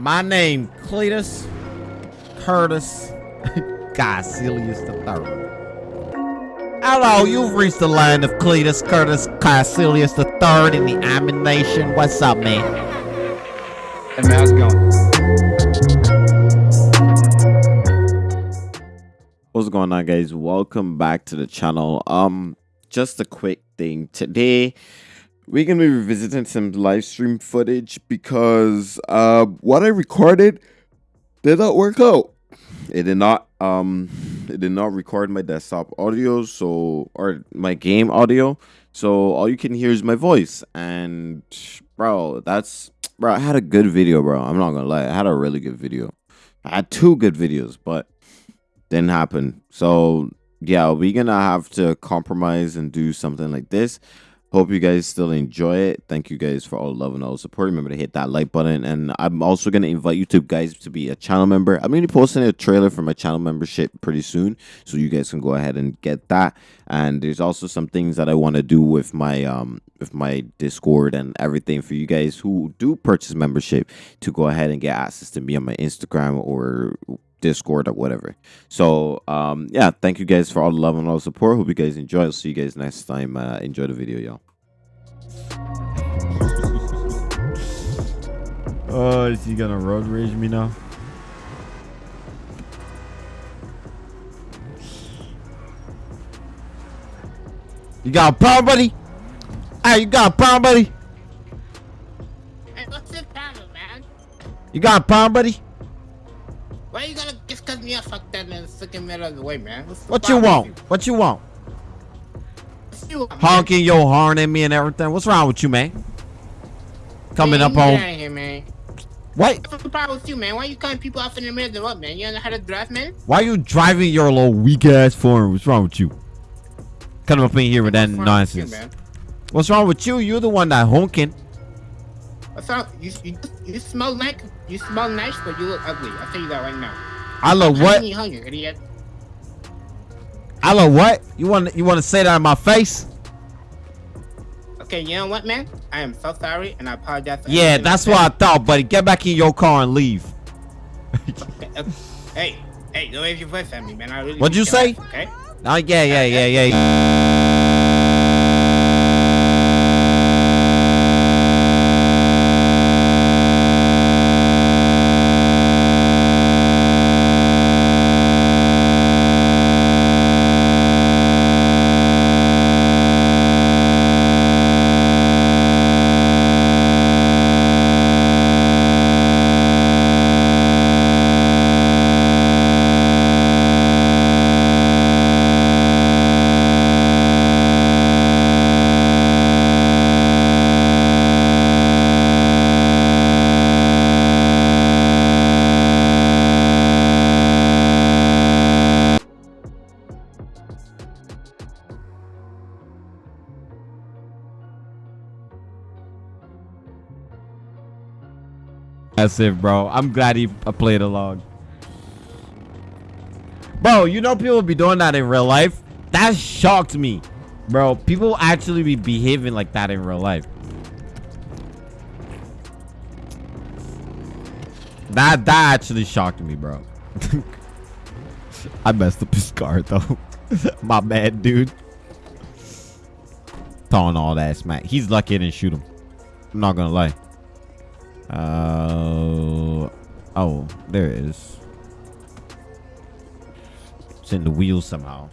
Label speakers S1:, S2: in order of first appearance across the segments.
S1: My name Cletus Curtis Caecilius III. Hello, you've reached the line of Cletus Curtis Caecilius III in the Ammu-Nation. What's up, man?
S2: Hey man, how's it going?
S1: What's going on, guys? Welcome back to the channel. Um, just a quick thing today. We're gonna be revisiting some live stream footage because uh, what I recorded did not work out. It did not um it did not record my desktop audio so or my game audio. So all you can hear is my voice. And bro that's bro i had a good video bro. I'm not gonna lie. I had a really good video. I had two good videos but didn't happen. So yeah we're gonna have to compromise and do something like this Hope you guys still enjoy it. Thank you guys for all the love and all the support. Remember to hit that like button. And I'm also going to invite you to guys to be a channel member. I'm going to be posting a trailer for my channel membership pretty soon. So you guys can go ahead and get that. And there's also some things that I want to do with my um with my Discord and everything for you guys who do purchase membership to go ahead and get access to me on my Instagram or Discord or whatever. So um yeah, thank you guys for all the love and all the support. Hope you guys enjoy. I'll see you guys next time. Uh, enjoy the video, y'all. oh, is he gonna road rage me now? You got a problem, buddy? Hey, you got a problem, buddy?
S3: Hey, what's the problem, man?
S1: You got a problem, buddy?
S3: Why you gonna cut me off like that in the freaking middle of the way, man?
S1: What you want?
S3: with
S1: What you want?
S3: What you want, man?
S1: Honking your horn at me and everything. What's wrong with you, man? Coming
S3: Man,
S1: up
S3: you
S1: on
S3: here, man.
S1: what?
S3: What's the problem with you, man? Why you cutting people off in the middle of the road, man? You don't know how to drive, man?
S1: Why you driving your little weak ass form? What's wrong with you? Coming up in here with that
S3: with you,
S1: nonsense.
S3: man?
S1: What's wrong with you? You're the one that honking.
S3: What's wrong? You, you, you smell like you smell nice, but you look ugly. I'll tell you that right now.
S1: I
S3: How
S1: what?
S3: you hungry, idiot?
S1: I look what? You want you want to say that in my face?
S3: Okay, you know what, man? I am so sorry, and I apologize. For
S1: Yeah, that's what I thought, buddy. Get back in your car and leave.
S3: said. Uh, Hey, hey, don't raise your voice at me, man. I really.
S1: What'd you say?
S3: Okay.
S1: Oh yeah, yeah, yeah, yeah. That's it, bro. I'm glad he uh, played along. Bro, you know people be doing that in real life? That shocked me. Bro, people actually be behaving like that in real life. That that actually shocked me, bro. I messed up his car though. My bad, dude. Throwing all that smack. He's lucky I didn't shoot him. I'm not gonna lie. Uh, oh, there it is. It's in the wheels somehow.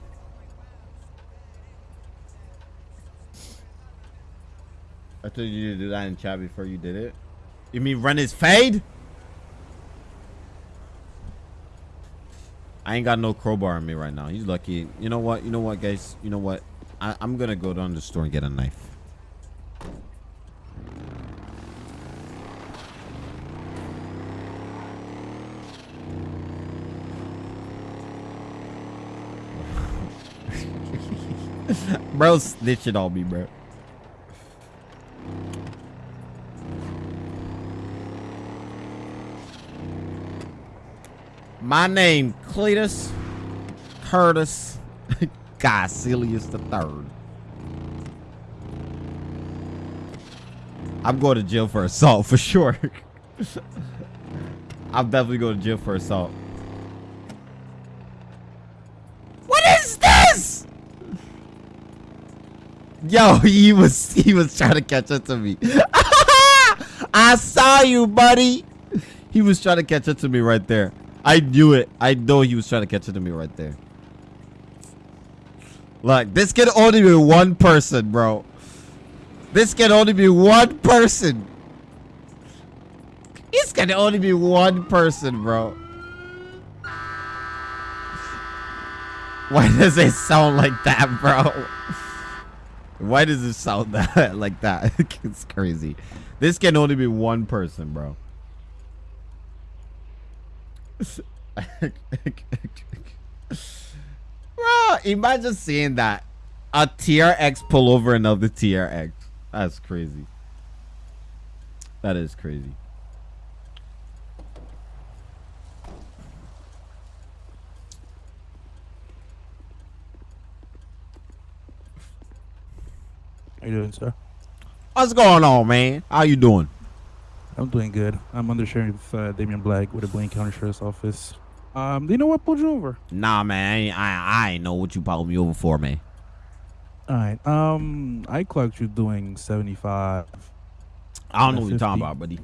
S1: I told you to do that in chat before you did it. You mean run his fade? I ain't got no crowbar on me right now. He's lucky. You know what? You know what, guys? You know what? I, I'm gonna go down to the store and get a knife. Bro snitching on me, bro. My name Cletus Curtis Caecilius the third. I'm going to jail for assault for sure. I'm definitely going to jail for assault. What is this? Yo, he was he was trying to catch up to me. I saw you, buddy. He was trying to catch up to me right there. I knew it. I know he was trying to catch up to me right there. Look, this can only be one person, bro. This can only be one person. This can only be one person, bro. Why does it sound like that, bro? Why does it sound that like that? it's crazy. This can only be one person, bro. bro, imagine seeing that. A TRX pull over another TRX. That's crazy. That is crazy.
S4: How you doing, sir?
S1: What's going on, man? How you doing?
S4: I'm doing good. I'm under sheriff uh, Damian Black with the Blaine County Sheriff's Office. Um, do you know what pulled you over?
S1: Nah, man. I ain't, I, I ain't know what you pulled me over for, man.
S4: All right. Um, I clocked you doing 75.
S1: I don't know what you're talking about, buddy.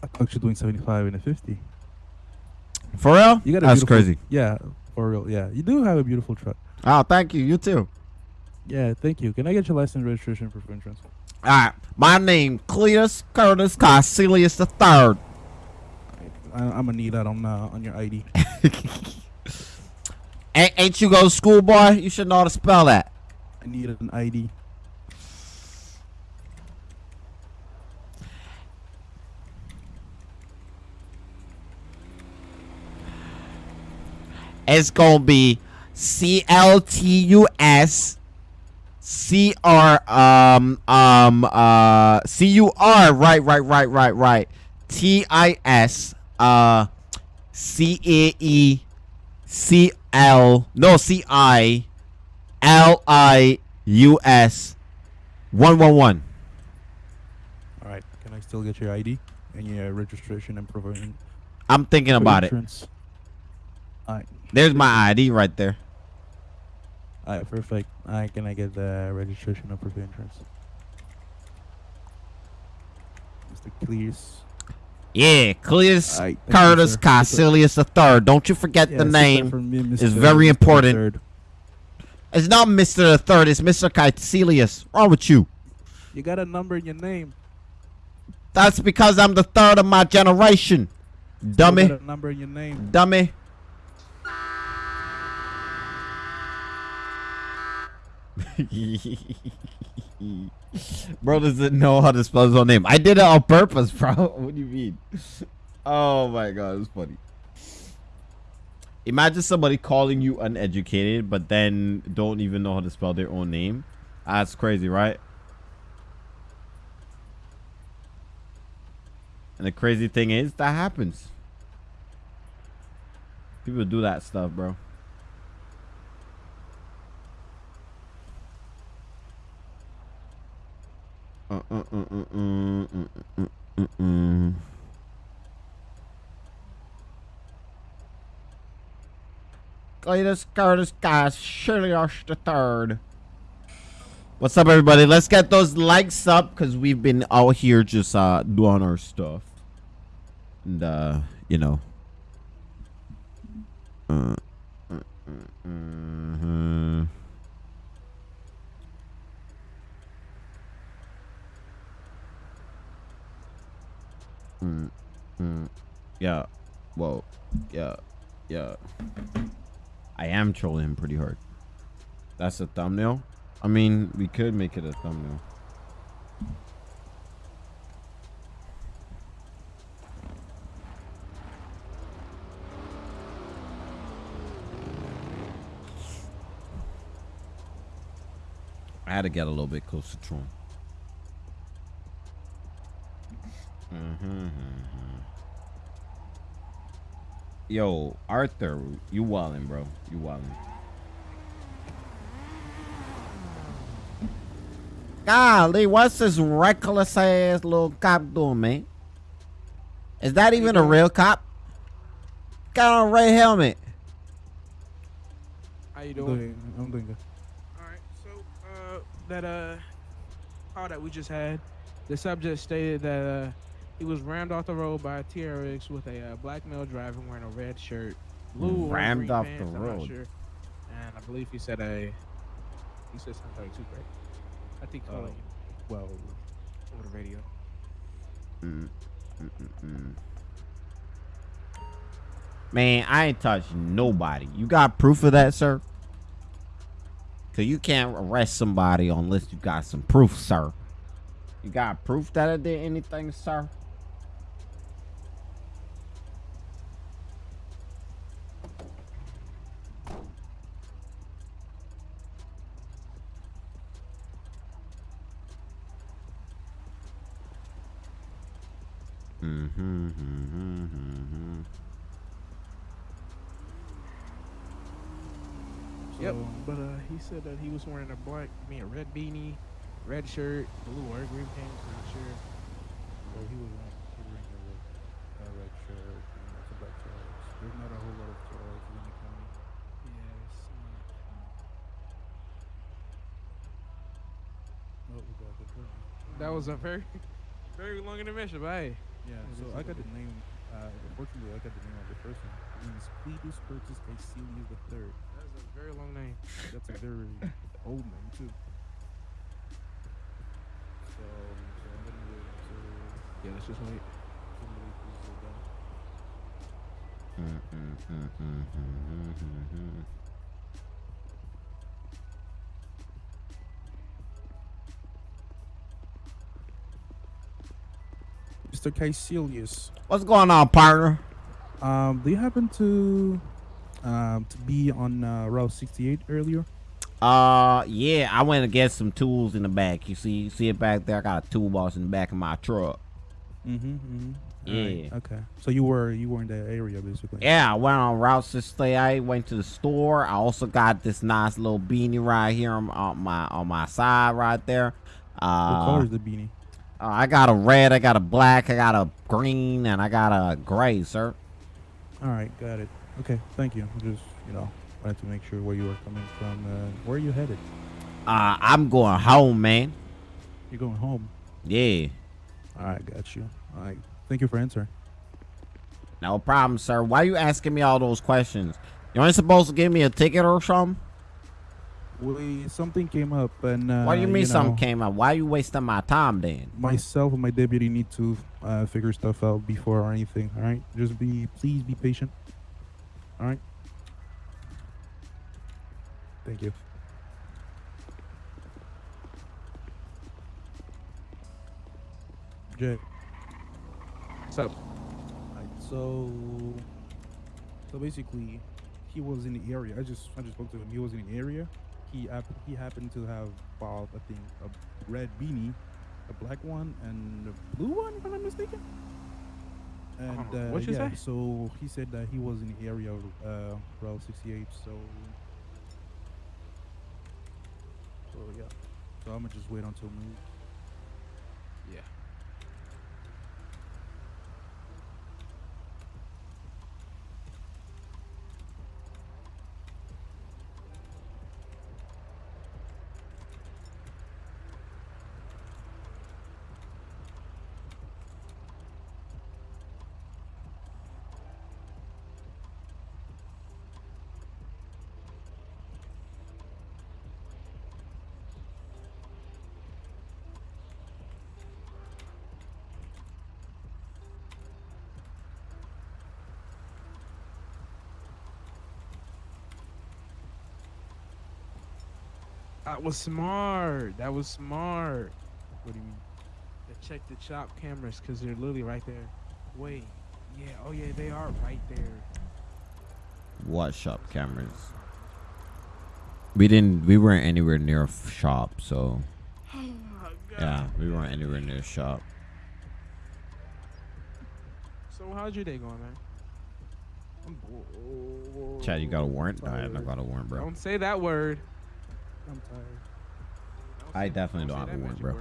S4: I clocked you doing 75 and a 50.
S1: For real?
S4: You got a
S1: That's crazy.
S4: Yeah, for real. Yeah, you do have a beautiful truck.
S1: Oh, thank you. You too.
S4: Yeah, thank you. Can I get your license, registration, proof of insurance?
S1: All right. My name, Cletus Curtis Caecilius the Third.
S4: I, I'm gonna need that on uh, on your ID.
S1: Ain't, ain't you go to school, boy? You should know how to spell that.
S4: I need an ID.
S1: It's gonna be C L T U S C R um um uh C U R right right right right right T I S uh C A E C L no C I L I U S one one one.
S4: All right. Can I still get your ID and your registration and in-
S1: I'm thinking about it.
S4: All right.
S1: There's my ID right there.
S4: All right, perfect. All right, can I get the registration proof of insurance? Mr. Clears.
S1: Yeah, Cleus
S4: you,
S1: Curtis. Caecilius the Third. Don't you forget
S4: Yeah,
S1: the name.
S4: for me,
S1: is
S4: Mr.
S1: very
S4: Mr.
S1: important.
S4: Third.
S1: It's not Mr. the Third. It's Mr. Caecilius. Wrong with you?
S4: You got a number in your name.
S1: That's because I'm the third of my generation. Dummy.
S4: number in your name.
S1: Dummy. bro doesn't know how to spell his own name. I did it on purpose, bro. What do you mean? Oh my god, it's funny. Imagine somebody calling you uneducated, but then don't even know how to spell their own name. That's crazy, right? And the crazy thing is, that happens. People do that stuff, bro. Uh, uh, uh, uh, uh, uh, uh, uh, uh. Cletus Curtis guys, Shirley Arsh the third. What's up, everybody? Let's get those likes up because we've been out here just uh doing our stuff, and uh, you know. Uh, uh, uh, uh, Mm, mm, yeah. Well, Yeah. Yeah. I am trolling him pretty hard. That's a thumbnail. I mean, we could make it a thumbnail. I had to get a little bit closer to him. Mm-hmm. Yo, Arthur, you wildin', bro. You wildin'. Golly, what's this reckless ass little cop doing, man? Is that even a real cop? Got on a red helmet.
S5: How you
S4: I'm
S5: doing?
S4: doing, I'm doing good.
S5: All right. So uh, that uh, call that we just had, the subject stated that uh, he was rammed off the road by a TRX with a uh, black male driver wearing a red shirt, blue
S1: Rammed off
S5: pants,
S1: the road.
S5: sure. And I believe he said a, he said something like two right? I think calling you
S4: Well,
S5: over the radio.
S1: Mm, mm, mm, mm. Man, I ain't touched nobody. You got proof of that, sir? Cause you can't arrest somebody unless you got some proof, sir. You got proof that I did anything, sir? Mm-hmm, mm-hmm, mm-hmm.
S5: Yep. But uh, he said that he was wearing a black, I mean a red beanie, red shirt, blue or green pants. Not sure.
S4: Well, he was wearing, he was wearing a red, a red shirt. And it's a black shirt. There's not a whole lot of shirts in the county.
S5: Yes.
S4: Oh, we got the.
S5: That was a very, very long intermission, but hey.
S4: Yeah,
S5: Yeah,
S4: so I got the name. Uh, unfortunately, I got the name of the person. His name is Cletus Curtis Caecilius the third.
S5: That's a very long name.
S4: That's a very old name too. So, so I'm gonna wait until
S5: Yeah, let's just wait.
S4: somebody pulls it down. Mr. Caecilius,
S1: What's going on, partner?
S4: um, do you happen to um to be on uh, Route 68 earlier?
S1: Uh, yeah, I went to get some tools in the back. You see, you see it back there. I got a toolbox in the back of my truck.
S4: Mm-hmm. mm-hmm.
S1: Yeah.
S4: Okay. So you were you were in that area basically.
S1: Yeah, I went on Route 68. Went to the store. I also got this nice little beanie right here on, on my on my side right there.
S4: What
S1: Uh,
S4: color is the beanie?
S1: Uh, I got a red, I got a black, I got a green, and I got a gray, sir.
S4: All right, got it. Okay, thank you. Just you know, wanted to make sure where you were coming from. Uh, where are you headed?
S1: Uh, I'm going home, man.
S4: You're going home.
S1: Yeah,
S4: All right, got you. All right, thank you for answering.
S1: no problem, sir. Why are you asking me all those questions? You ain't supposed to give me a ticket or something?
S4: We something came up, and uh,
S1: What do you mean something
S4: know,
S1: came up? Why are you wasting my time then?
S4: Myself and my deputy need to uh, figure stuff out before or anything. All right, just be please be patient. All right. Thank you. Jay.
S5: What's up?
S4: Right, so so basically he was in the area. I just I just spoke to him. He was in the area. He hap- he happened to have bought I think a red beanie, a black one and a blue one if I'm not mistaken. And
S5: Uh, what'd you
S4: yeah,
S5: say?
S4: so he said that he was in the area of uh, Route 68. So so yeah. So I'm gonna just wait until noon.
S5: Yeah. That was smart. That was smart.
S4: What do you mean?
S5: To check the chop cameras because they're literally right there. Wait. Yeah. Oh yeah, they are right there.
S1: What shop cameras? We didn't. We weren't anywhere near a shop, so
S5: Oh my god.
S1: yeah, we weren't anywhere near a shop.
S5: So how's your day going, man?
S4: I'm bored.
S1: Chad, you got a warrant? Nah, I
S4: Tired.
S1: don't got a warrant, bro.
S5: Don't say that word.
S4: I'm tired.
S1: I definitely don't have a warrant, bro.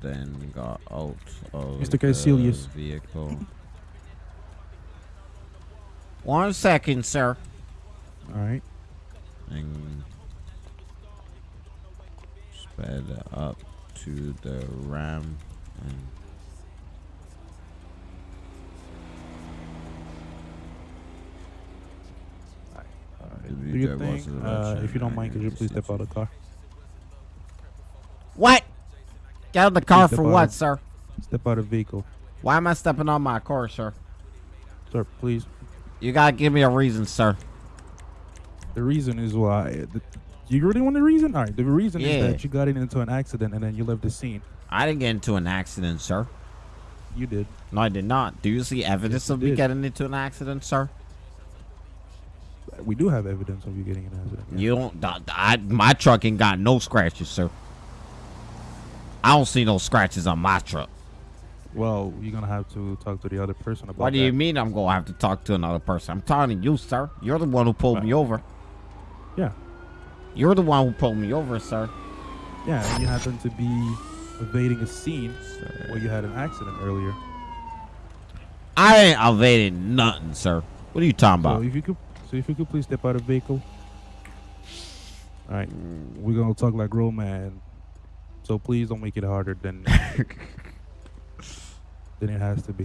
S1: Then got out of
S4: Mr.
S1: the
S4: Caecilius.
S1: vehicle. One second, sir.
S4: All right.
S1: And sped up to the ram and
S4: All right.
S1: Did
S4: Do
S1: we
S4: your
S1: drive
S4: thing.
S1: most of the
S4: Uh, if you don't mind, could you please step out of the car?
S1: Get out of the car for what,
S4: of-
S1: sir?
S4: Step out of the vehicle,
S1: Why am I stepping on my car, sir?
S4: sir. Please.
S1: You gotta give me a reason, sir.
S4: The reason is why. The, you really want the reason? All right. The reason
S1: Yeah.
S4: is that you got into an accident and then you left the scene.
S1: I didn't get into an accident, sir.
S4: You did.
S1: No, I did not. Do you see evidence
S4: you
S1: of me
S4: did.
S1: getting into an accident, sir?
S4: We do have evidence of you getting an accident. yeah.
S1: You don't. I, my truck ain't got no scratches, sir. I don't see no scratches on my truck.
S4: Well, you're gonna have to talk to the other person about
S1: What do
S4: that.
S1: you mean I'm gonna have to talk to another person? I'm talking to you, sir. You're the one who pulled me over.
S4: Yeah.
S1: You're the one who pulled me over, sir.
S4: Yeah, and you happen to be evading a scene where you had an accident earlier.
S1: I ain't evading nothing, sir. What are you talking
S4: So
S1: about?
S4: if you could, so if you could please step out of the vehicle. All right, we're gonna talk like grown man. So please don't make it harder than than it has to be.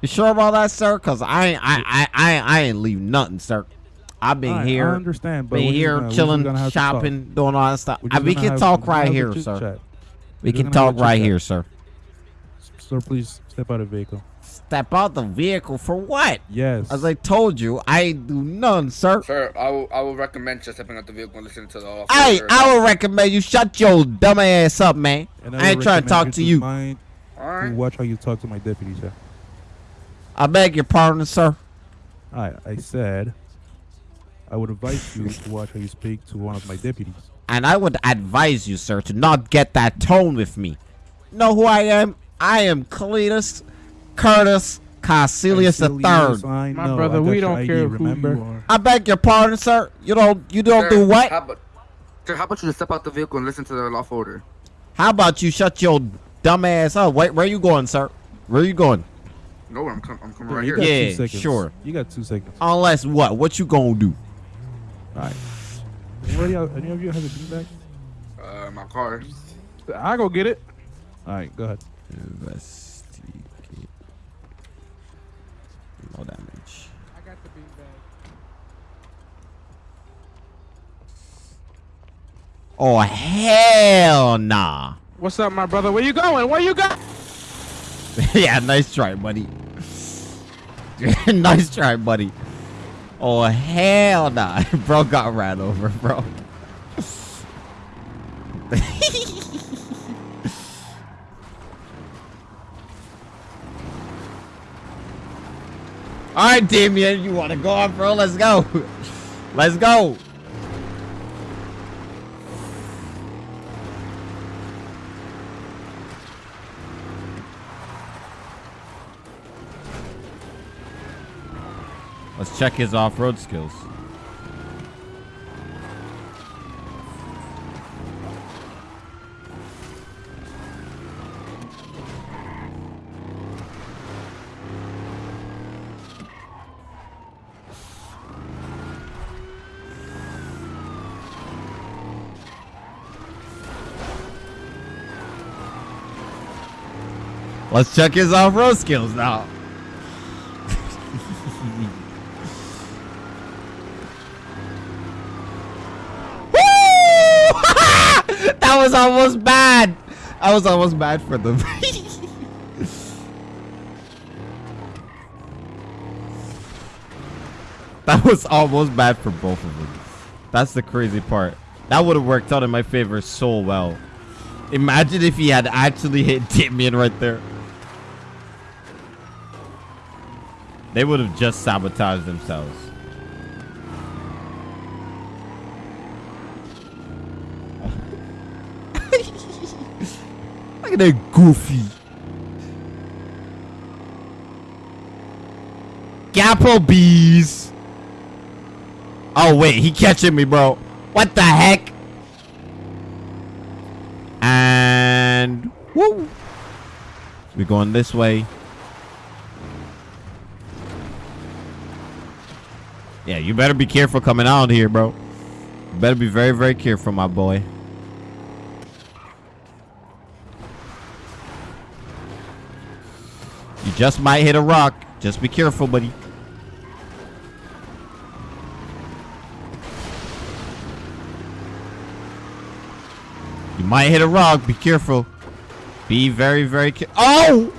S1: You sure about that, sir? Cause I ain't, I, I, I, I ain't leave nothing, sir. I've been
S4: right,
S1: here,
S4: I understand, but
S1: been here
S4: gonna-
S1: chilling,
S4: gonna have to talk.
S1: shopping, doing all that stuff.
S4: Just
S1: we can talk right here, sir.
S4: chat.
S1: We can
S4: gonna have a
S1: talk right here, sir.
S4: Sir, please step out of the vehicle.
S1: Step out the vehicle for what?
S4: Yes.
S1: As I told you, I do none, sir.
S6: Sir, I will, I will recommend just stepping out the vehicle and listening to the officer.
S1: Hey, I would recommend you shut your dumb ass up, man.
S4: And
S1: I ain't trying to talk
S4: recommend
S1: to you.
S4: Mind to
S6: Alright.
S4: watch how you talk to my deputy, sir.
S1: I beg your pardon, sir.
S4: All right, I said I would advise you to watch how you speak to one of my deputies.
S1: And I would advise you, sir, to not get that tone with me. Know who I am? I am Cletus Curtis Caecilius the third.
S4: I
S5: My
S4: know,
S5: brother, we don't
S4: ID,
S5: care
S4: remember?
S5: who you are.
S1: I beg your pardon, sir. You don't you don't
S6: Sir,
S1: do what?
S6: How about, sir, how about you just step out the vehicle and listen to the lawful order?
S1: How about you shut your dumb ass up? Wait, where are you going, sir? Where are you going?
S6: No, I'm, com- I'm coming
S4: Yeah,
S6: right
S4: you
S6: here.
S4: got
S1: Yeah,
S4: two seconds.
S1: sure.
S4: You got two seconds.
S1: Unless what? What you gonna do?
S4: All right. Anybody, any of you have a beanbag?
S6: Uh, my car.
S5: I go get it.
S4: All right, go ahead.
S1: No damage.
S5: I got the beanbag.
S1: Oh hell nah.
S5: What's up, my brother? Where you going? Where you going?
S1: yeah, nice try, buddy. nice try, buddy. Oh hell nah, bro got ran over, bro. All right, Damien, you want to go on, bro? Let's go. Let's go. Let's check his off-road skills. Let's check his off-road skills now. That was almost bad. I was almost bad for them. that was almost bad for both of them. That's the crazy part. That would have worked out in my favor so well. Imagine if he had actually hit Damien right there. They would have just sabotaged themselves. Look at that goofy. Gapplebees. Oh wait, he catching me, bro. What the heck? And woo. We're going this way. Yeah, you better be careful coming out here, bro. You better be very, very careful, my boy. You just might hit a rock. Just be careful, buddy. You might hit a rock. Be careful. Be very, very careful. Oh!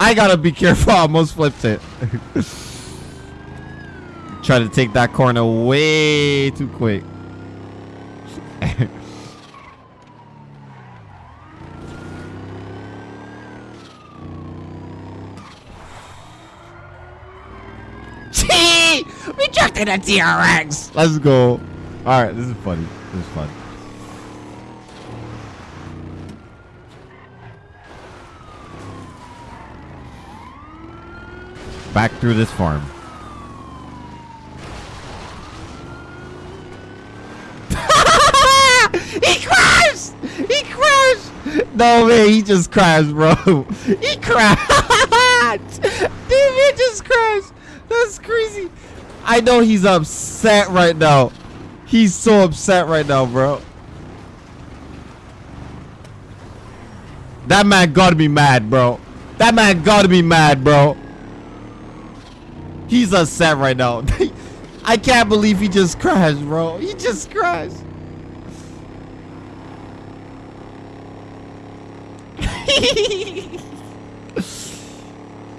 S1: I gotta be careful. I almost flipped it. Try to take that corner way too quick. We chucked in a TRX! Let's go. Alright, this is funny. This is fun. Back through this farm. He crashed! He crashed! No man, he just crashed, bro. He crashed! Dude, he just crashed. That's crazy. I know he's upset right now. He's so upset right now, bro. That man gotta be mad, bro. That man gotta be mad, bro. He's upset right now. I can't believe he just crashed, bro. He just crashed.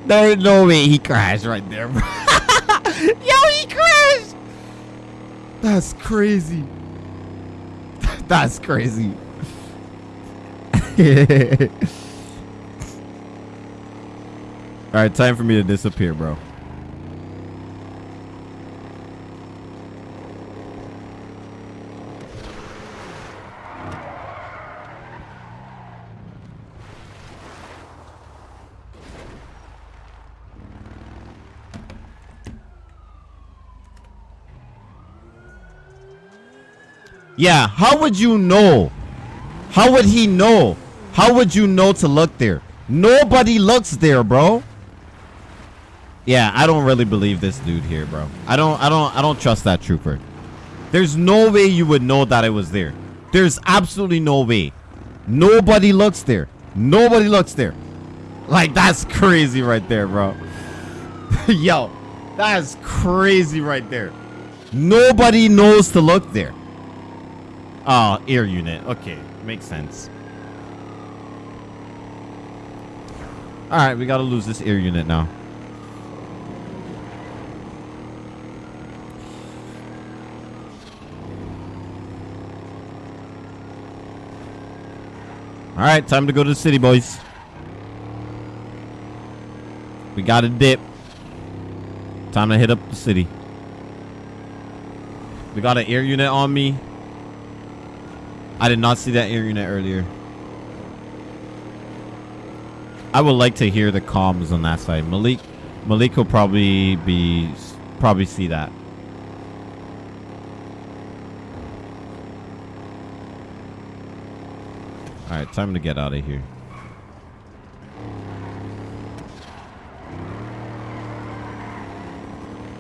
S1: There's no way he crashed right there, bro. Yo, he crashed. That's crazy. That's crazy. All right, time for me to disappear, bro. Yeah, how would you know? How would he know? How would you know to look there? Nobody looks there, bro. Yeah, I don't really believe this dude here, bro. I don't I don't I don't trust that trooper. There's no way you would know that it was there. There's absolutely no way. Nobody looks there. Nobody looks there. Like that's crazy right there, bro. Yo, that's crazy right there. Nobody knows to look there. Oh, air unit. Okay, makes sense. All right, we got to lose this air unit now. All right, time to go to the city, boys. We got a dip. Time to hit up the city. We got an air unit on me. I did not see that unit earlier. I would like to hear the comms on that side. Malik, Malik will probably be probably see that. All right, time to get out of here.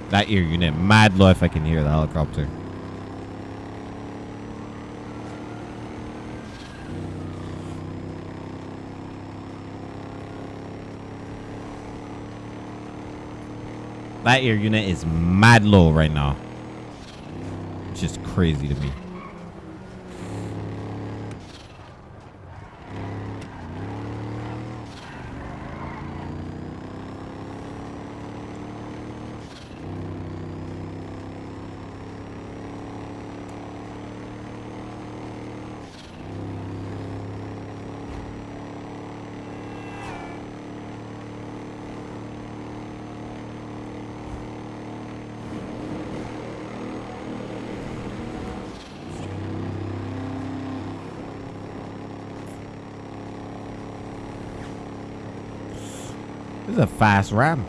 S1: That ear unit, mad low if I can hear the helicopter. That air unit is mad low right now. It's just crazy to me. This is a fast ram.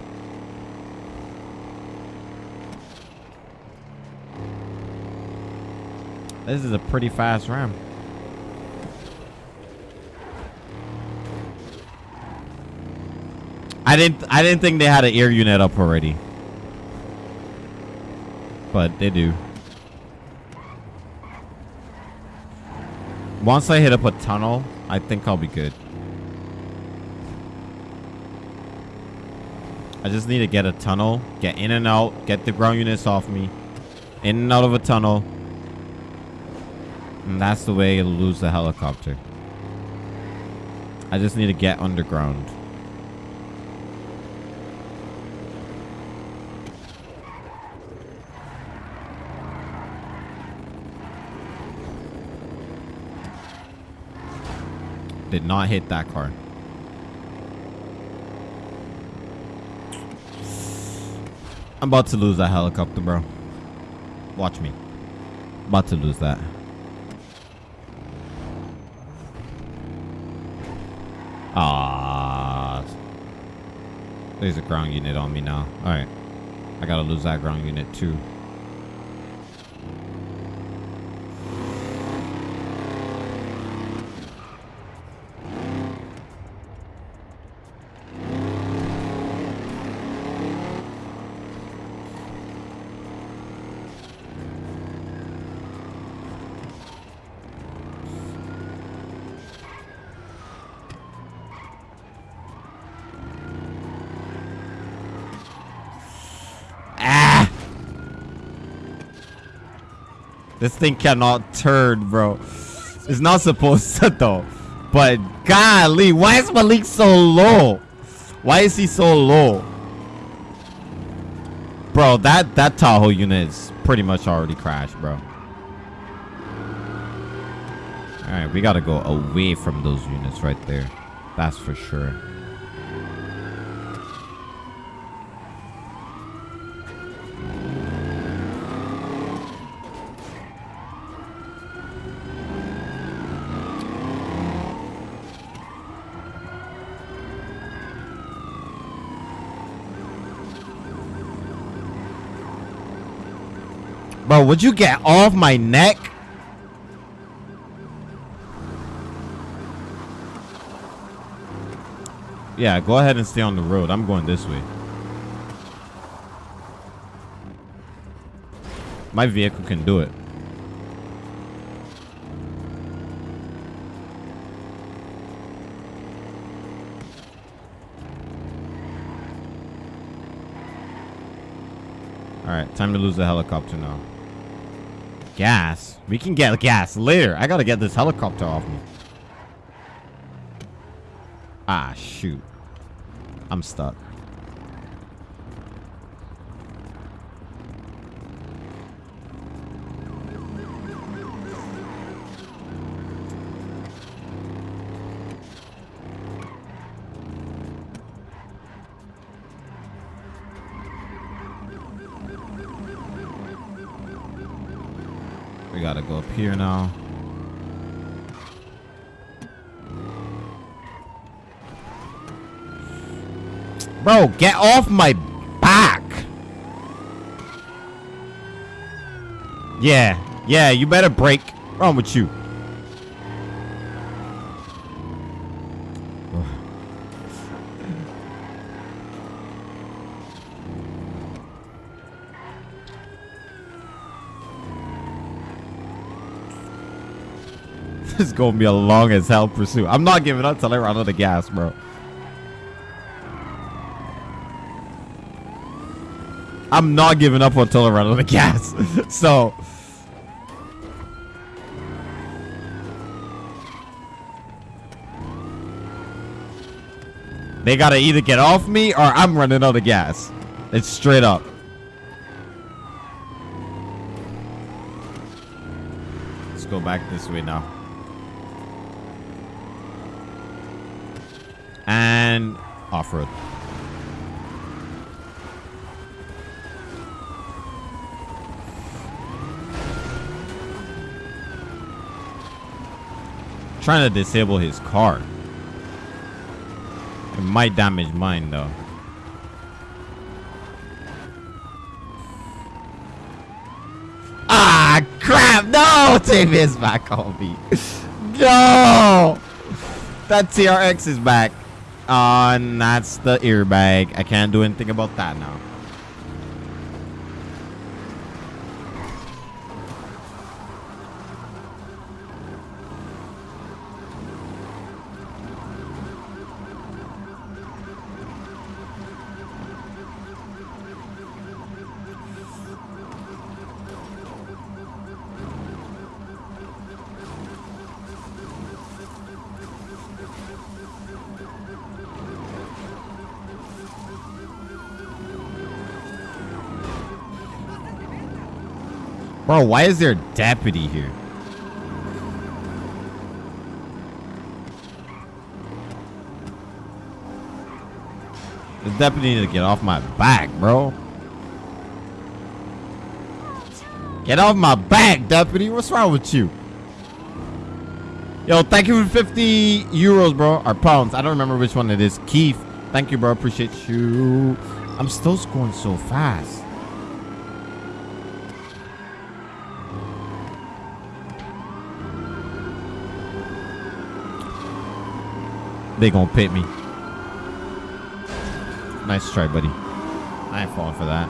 S1: This is a pretty fast ram. I didn't I didn't think they had an air unit up already. But they do. Once I hit up a tunnel, I think I'll be good. I just need to get a tunnel, get in and out, get the ground units off me, in and out of a tunnel. And that's the way you'll lose the helicopter. I just need to get underground. Did not hit that car. I'm about to lose that helicopter, bro. Watch me. About to lose that. Ah. There's a ground unit on me now. Alright. I gotta lose that ground unit too. Ah! This thing cannot turn, bro. It's not supposed to, though. But, golly, why is Malik so low? Why is he so low? Bro, that, that Tahoe unit is pretty much already crashed, bro. Alright, we gotta go away from those units right there. That's for sure. Bro, would you get off my neck? Yeah, go ahead and stay on the road. I'm going this way. My vehicle can do it. Alright, time to lose the helicopter now. Gas? We can get gas later. I gotta get this helicopter off me. Ah, shoot. I'm stuck. Gotta go up here now. Bro, get off my back. Yeah, yeah, you better break. Wrong with you? This is gonna be a long as hell pursuit. I'm not giving up till I run out of gas, bro. I'm not giving up until I run out of gas. so they gotta either get off me or I'm running out of gas. It's straight up. Let's go back this way now. and off-road. Trying to disable his car. It might damage mine though. Ah, crap! No! Tim is back on me. no! That TRX is back. And that's the airbag. I can't do anything about that now. Bro, why is there a deputy here? The deputy need to get off my back, bro. Get off my back, deputy. What's wrong with you? Yo, thank you for 50 euros, bro. Or pounds. I don't remember which one it is. Keith, thank you, bro. Appreciate you. I'm still scoring so fast. They gonna pit me. Nice try, buddy. I ain't falling for that.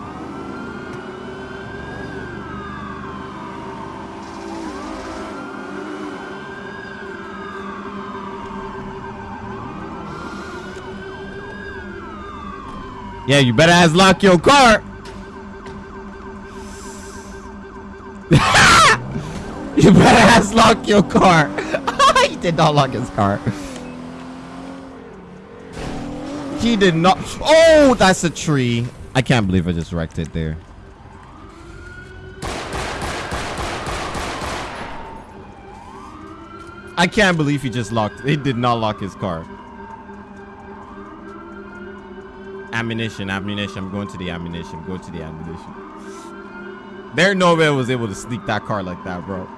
S1: Yeah, you better ass lock your car. you better ass lock your car. he did not lock his car. He did not. Oh, that's a tree. I can't believe I just wrecked it there. I can't believe he just locked. He did not lock his car. Ammu-Nation, Ammu-Nation. I'm going to the Ammu-Nation. Go to the Ammu-Nation. There, nobody was able to sneak that car like that, bro.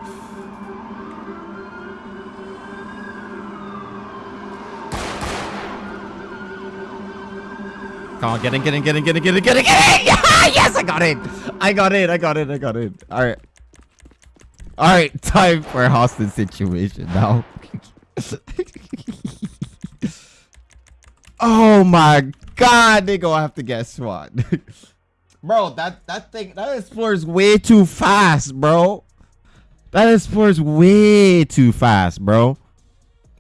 S1: Come on, get in, get in, get in, get in, get in, get in, get in! yes, I got it! I got it, I got it, I got it. Alright. Alright, time for a hostage situation now. oh my god, they gonna have to guess what. bro, that, that thing, that explores way too fast, bro. That explores way too fast, bro.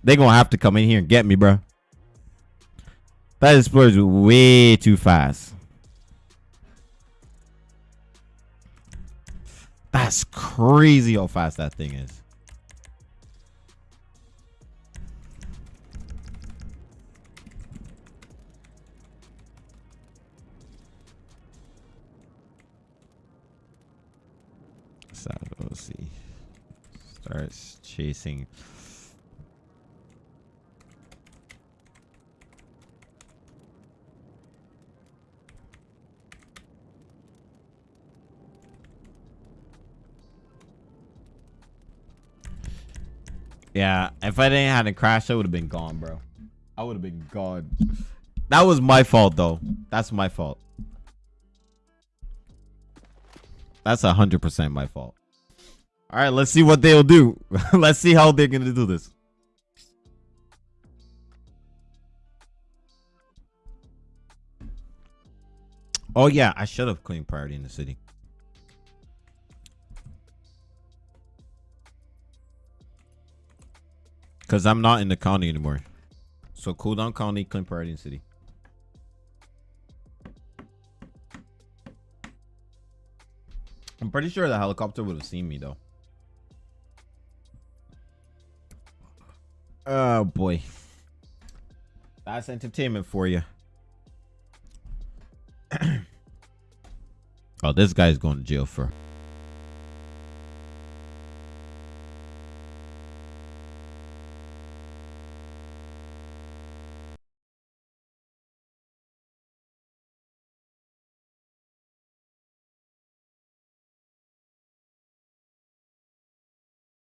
S1: They gonna have to come in here and get me, bro. That explodes way too fast. That's crazy how fast that thing is. Let's see. Starts chasing. Yeah, if I didn't have a crash, I would have been gone, bro. I would have been gone. That was my fault, though. That's my fault. That's a hundred percent my fault. All right, let's see what they'll do. let's see how they're gonna do this. Oh yeah, I should have claimed priority in the city. Because I'm not in the county anymore. So cool down county, claim priority in city. I'm pretty sure the helicopter would have seen me though. Oh boy. That's entertainment for you. oh, this guy's going to jail for.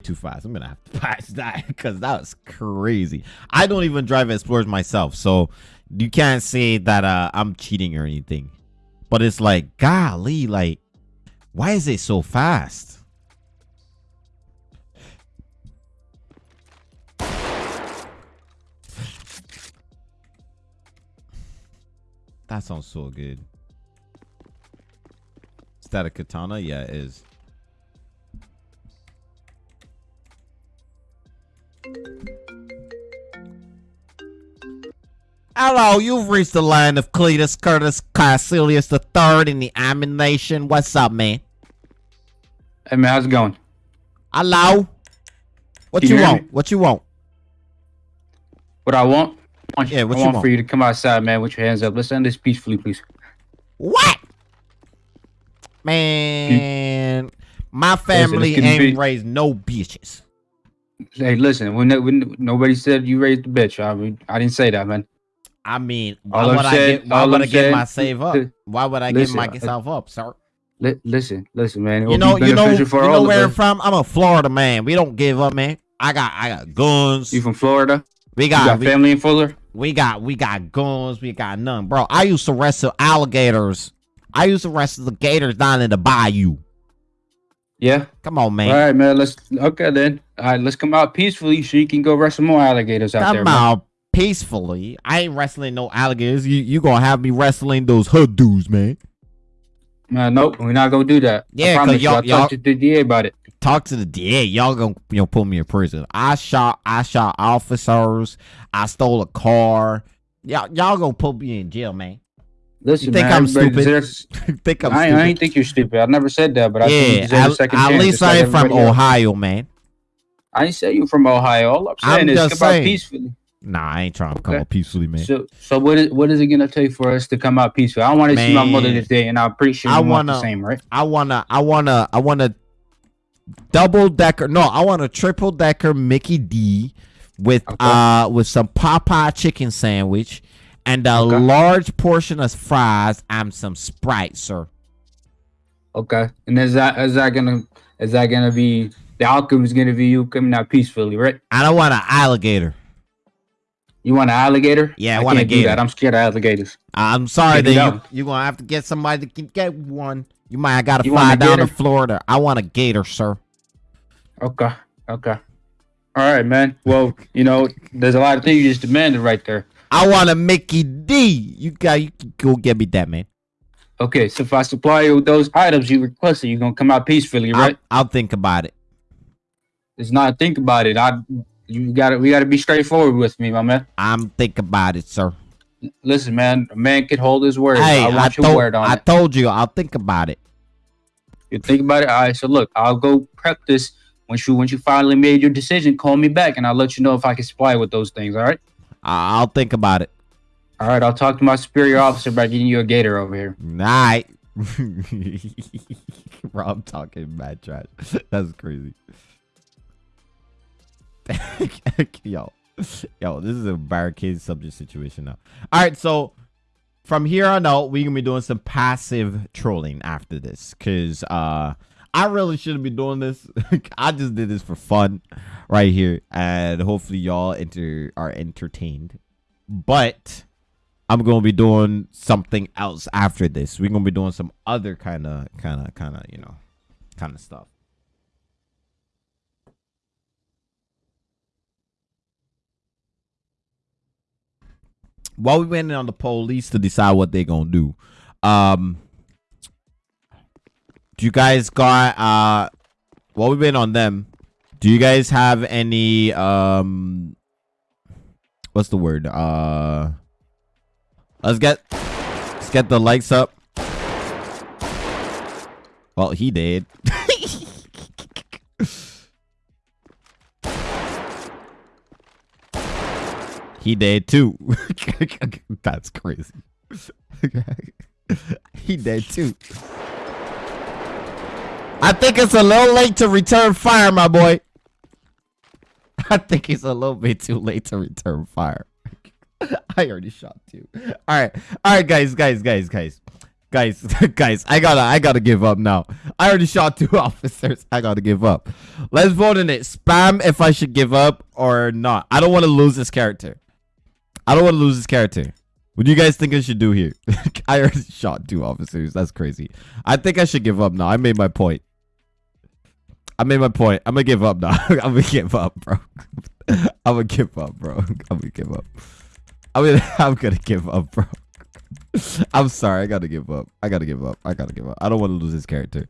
S1: two fives. I'm gonna have to patch that because that was crazy. I don't even drive Explorers myself, so you can't say that uh, I'm cheating or anything. But it's like, golly, like, why is it so fast? That sounds so good. Is that a katana? Yeah, it is. Hello, you've reached the line of Cletus Curtis Caecilius III in the Ammu-Nation. What's up, man?
S2: Hey man, how's it going?
S1: Hello? What
S2: Can
S1: you
S2: you
S1: want?
S2: me?
S1: What you want?
S2: What I want? I want,
S1: Yeah, what
S2: I
S1: you
S2: want,
S1: want?
S2: for you to come outside, man, with your hands up. Let's end this peacefully, please.
S1: What? Man, my family
S2: getting
S1: ain't raised no bitches.
S2: Hey, listen, when, when nobody said you raised the bitch, I mean, I didn't say that, man.
S1: I mean, why
S2: All I'm
S1: would I
S2: saying-
S1: get? Why would
S2: I'm
S1: I get my save up? Why would I
S2: Listen,
S1: myself uh, up, sir?
S2: Li- listen, listen, man. It
S1: You know, you know, you know where I'm from. I'm a Florida man. We don't give up, man. I got, I got guns.
S2: You from Florida?
S1: we got,
S2: got
S1: we,
S2: family in Fuller?
S1: we got, we got guns. We got none, bro. I used to wrestle alligators. I used to wrestle the gators down in the bayou.
S2: Yeah.
S1: Come on, man.
S2: All right, man. Let's okay then. All right, let's come out peacefully so you can go wrestle more alligators out there.
S1: Come out peacefully. I ain't wrestling no alligators. You you gonna have me wrestling those hood dudes, man.
S2: Man, nope, we're not gonna do that.
S1: Yeah,
S2: I
S1: 'cause
S2: promise you.
S1: y'all-
S2: I talked to the DA about it.
S1: Talk to the DA. Y'all gonna you know put me in prison. I shot I shot officers. I stole a car. Y'all y'all gonna put me in jail, man.
S2: Listen,
S1: You think
S2: man,
S1: I'm stupid? think I'm
S2: I,
S1: stupid.
S2: I ain't think you're stupid. I never said that, but I think you
S1: yeah,
S2: deserve a
S1: at,
S2: second
S1: at
S2: chance.
S1: least
S2: just like
S1: I ain't from
S2: everybody else.
S1: Ohio, man.
S2: I ain't say you from Ohio. All I'm saying
S1: I'm
S2: is
S1: just saying.
S2: peacefully.
S1: Nah, I ain't trying to come
S2: Okay.
S1: up peacefully, man.
S2: So, so what is what is it gonna take for us to come out peacefully? I want to see my mother
S1: Man.
S2: this day, and I appreciate.
S1: I
S2: want the
S1: wanna-
S2: same, right?
S1: I wanna, I wanna, I wanna double decker. No, I want a triple decker Mickey D with
S2: Okay.
S1: uh with some Popeye chicken sandwich and a
S2: Okay.
S1: large portion of fries and some Sprite, sir.
S2: Okay. And is that is that gonna is that gonna be the outcome is gonna be you coming out peacefully, right?
S1: I don't want an alligator.
S2: You want an alligator?
S1: Yeah, I
S2: I
S1: want a
S2: can't do
S1: gator.
S2: that. I'm scared of alligators.
S1: I'm sorry that you you're gonna have to get somebody to get one. You might have gotta
S2: You
S1: fly down to? Florida. I want a gator, sir.
S2: Okay. Okay. All right, man. Well, you know, there's a lot of things you just demanded right there.
S1: I want a Mickey D. You got you can go get me that, man.
S2: Okay, so if I supply you with those items you requested, you're gonna come out peacefully, right?
S1: I'll, I'll think about it.
S2: It's not think about it. I you gotta we gotta be straightforward with me, my man.
S1: I'm think about it, sir.
S2: Listen, man, a man can hold his word.
S1: Hey,
S2: I
S1: I,
S2: your
S1: told
S2: word on
S1: I told you I'll think about it.
S2: You think about it. All right, so look, I'll go prep this. Once you once you finally made your decision, call me back and I'll let you know if I can supply with those things. All right.
S1: I'll think about it.
S2: All right, I'll talk to my superior officer about getting you a gator over here.
S1: Night. Bro, I'm talking mad trash. That's crazy. yo, yo, this is a barricade subject situation now. All right, so from here on out, we're gonna be doing some passive trolling after this, cause uh, I really shouldn't be doing this. I just did this for fun, right here, and hopefully y'all enter are entertained. But I'm gonna be doing something else after this. We're gonna be doing some other kind of, kind of, kind of, you know, kind of stuff. While we waiting on the police to decide what they're gonna do, um, do you guys got uh, while we waiting on them, do you guys have any um, what's the word uh? Let's get let's get the likes up. Well, he did. he did too. That's crazy. he did too. I think it's a little late to return fire, my boy. I think it's a little bit too late to return fire. I already shot two. All right, all right, guys, guys, guys, guys, guys, guys. I gotta, I gotta give up now. I already shot two officers. I gotta give up. Let's vote on it. Spam if I should give up or not. I don't want to lose this character. I don't want to lose this character. What do you guys think I should do here? I already shot two officers. That's crazy. I think I should give up now. I made my point. I made my point. I'm gonna give up now. I'm gonna give up, bro. I'm gonna give up, bro. I'm gonna give up. I mean, I'm gonna give up, bro. I'm sorry. I gotta give up. I gotta give up. I gotta give up. I don't want to lose this character.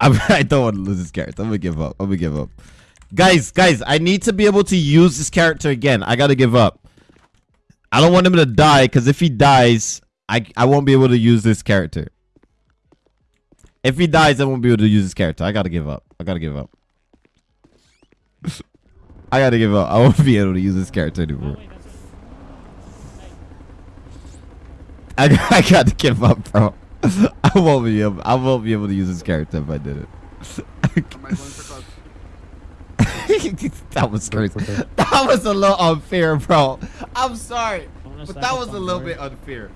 S1: I'm, I don't want to lose this character. I'm gonna give up. I'm gonna give up. Guys, guys, I need to be able to use this character again. I gotta give up. I don't want him to die because if he dies, I I won't be able to use this character. If he dies, I won't be able to use this character. I gotta give up. I gotta give up. I gotta give up. I won't be able to use this character anymore. I, I gotta give up, bro. I won't be able. I won't be able to use this character if I did it.
S6: Am I going for cause?
S1: that was crazy. That was a little unfair, bro. I'm sorry, but that was a little bit unfair.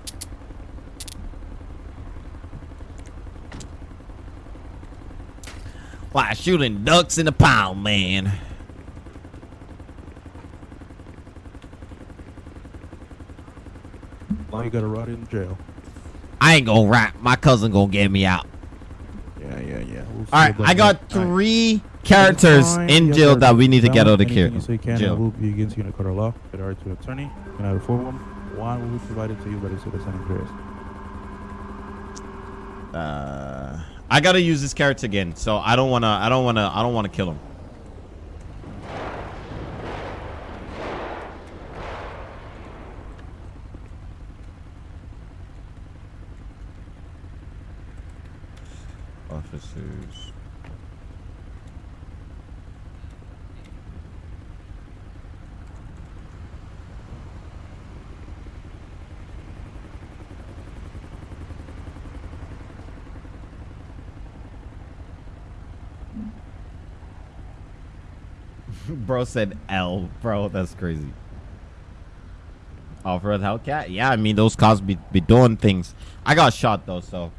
S1: Why shooting ducks in the pound, man?
S4: Why you gotta rot in jail.
S1: I ain't gonna rap. My cousin gonna get me out.
S4: Yeah, yeah, yeah. We'll
S1: All right, I got
S4: that. All right.
S1: three characters in jail
S4: gotta
S1: that we need to get out of
S4: anything
S1: here.
S4: You say can
S1: Jail.
S4: and will be against you in a court of law. That are to attorney. And out of four of them, one will be provided to you by the city of San Andreas.
S1: Uh, I gotta use this character again, so I don't wanna. I don't wanna. I don't wanna kill him. Officers. Bro said L, bro. That's crazy. Off-road Hellcat? Yeah, I mean those cars be be doing things. I got shot though, so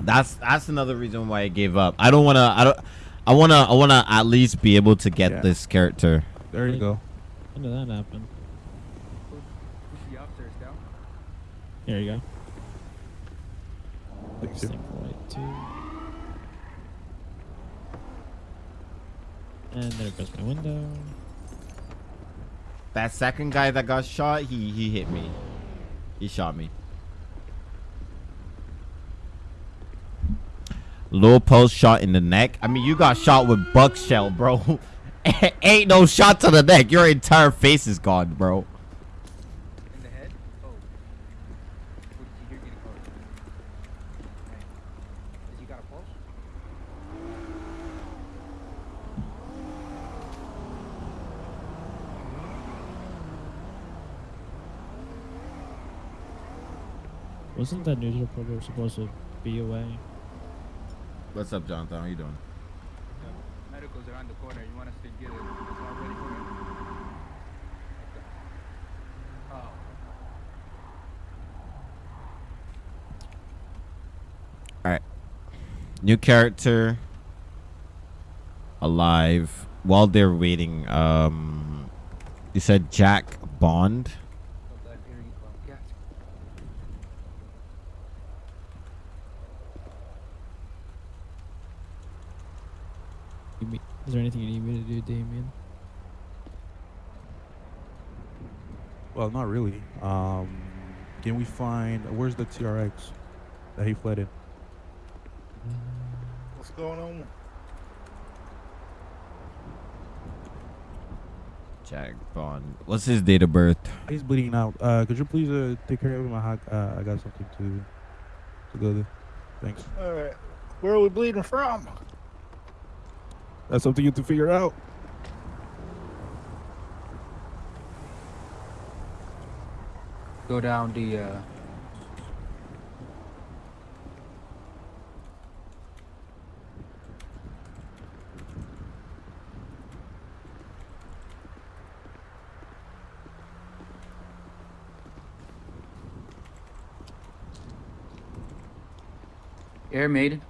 S1: that's that's another reason why I gave up. I don't wanna. I don't. I wanna. I wanna at least be able to get
S4: Yeah.
S1: this character.
S4: There you go.
S7: When did that happen? Here you go.
S4: Thanks, you.
S7: Sync light two. And there goes my window.
S1: That second guy that got shot, he he hit me. He shot me. Low post shot in the neck. I mean, you got shot with buck shell, bro. Ain't no shot to the neck. Your entire face is gone, bro.
S6: In the head? Oh. What did you hear getting close? Has he got a pulse?
S7: Wasn't that news reporter supposed to be away?
S1: What's up, Jonathan? How you doing?
S6: Medical's around the corner. You want us to get it? It's all ready for you? Oh.
S1: New character. Alive. While they're waiting, um, you said Jack Bond.
S6: Oh, God, here you go. Gas.
S7: You me- Is there anything you need me to do, Damien?
S4: Well, not really. Um, can we find where's the TRX that he fled in?
S8: What's going on?
S1: Jack Bond. What's his date of birth?
S4: He's bleeding out. Uh, could you please uh, take care of him? I, uh, I got something to to go there. Thanks.
S8: All right. Where are we bleeding from?
S4: That's something you have to figure out.
S6: Go down the, uh... Air Maiden.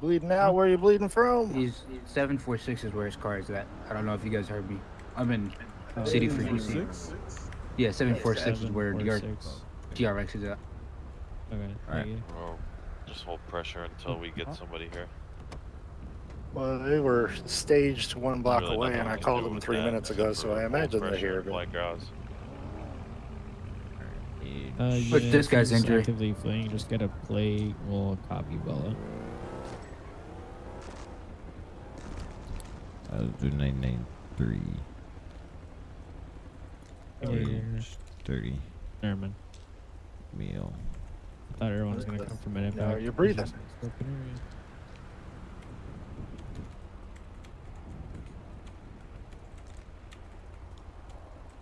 S8: You bleeding out? Where are you bleeding from?
S6: He's 746 is where his car is at. I don't know if you guys heard me. I'm in City for DC. Yeah, 746 is where the yard
S7: 746.
S6: TRX is at.
S7: Okay,
S1: Alright.
S7: thank you.
S9: Well, just hold pressure until we get somebody here.
S8: Well, they were staged one block
S9: Really
S8: away, and I called them three
S9: that
S8: minutes ago, so I imagine they're here.
S9: pressure
S8: But
S9: Like guys.
S7: Uh,
S6: But
S7: yeah,
S6: this guy's
S7: he's
S6: injury.
S7: actively fleeing, just get a play. We'll copy Bella.
S1: Uh, do nine nine three.
S7: Oh.
S1: Thirty
S7: Never
S1: meal.
S7: I thought everyone was gonna come from an
S8: No,
S7: impact.
S8: you're breathing.
S7: It's just open area.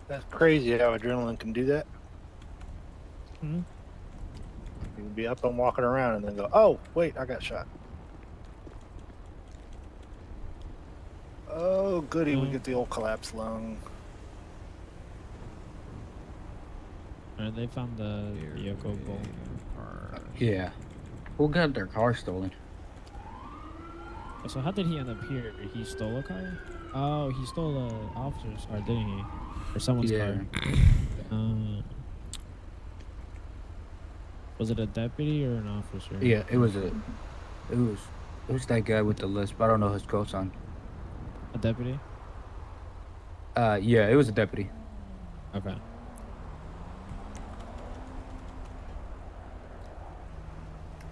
S8: that's crazy how adrenaline can do that.
S7: Hmm?
S8: You can be up and walking around, and then go, "Oh, wait, I got shot." Oh, goody, we
S7: Mm.
S8: get the old collapsed lung.
S7: Alright, they found the vehicle goal.
S6: Yeah. Who got their car stolen?
S7: So how did he end up here? He stole a car? Oh, he stole a officer's car, didn't he? Or someone's
S6: Yeah.
S7: car. Uh, was it a deputy or an officer?
S6: Yeah, it was a. It was. It was that guy with the list, but I don't know his coat on.
S7: A deputy?
S6: Uh, yeah, it was a deputy.
S7: Okay.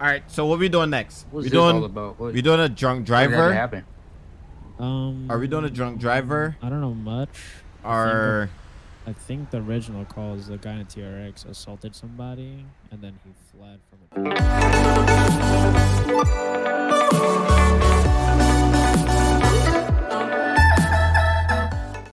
S1: All right. So what are we doing next?
S6: What's
S1: we
S6: this all
S1: doing
S6: about? What,
S1: we doing a drunk
S6: how did that
S1: driver?
S6: happen?
S7: Um.
S1: Are we doing a drunk driver?
S7: I don't know much.
S1: Or
S7: I think the original call is the guy in a TRX assaulted somebody and then he fled from it.